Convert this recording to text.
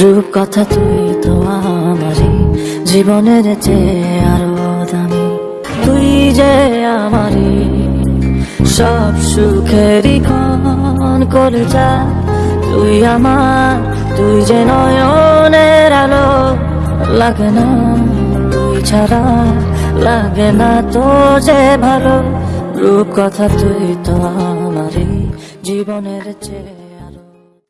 রূপ কথা তুই তো আমারই, জীবনের চেয়ে আরও দামি। তুই যে আমারই, সব সুখেরই ক্ষণ করে যা তুই আমার, তুই যে নয়নের আলো, লাগে না, তুই ছাড়া লাগে না তো যে ভালো। রূপ কথা তুই তো আমারই, জীবনের চেয়ে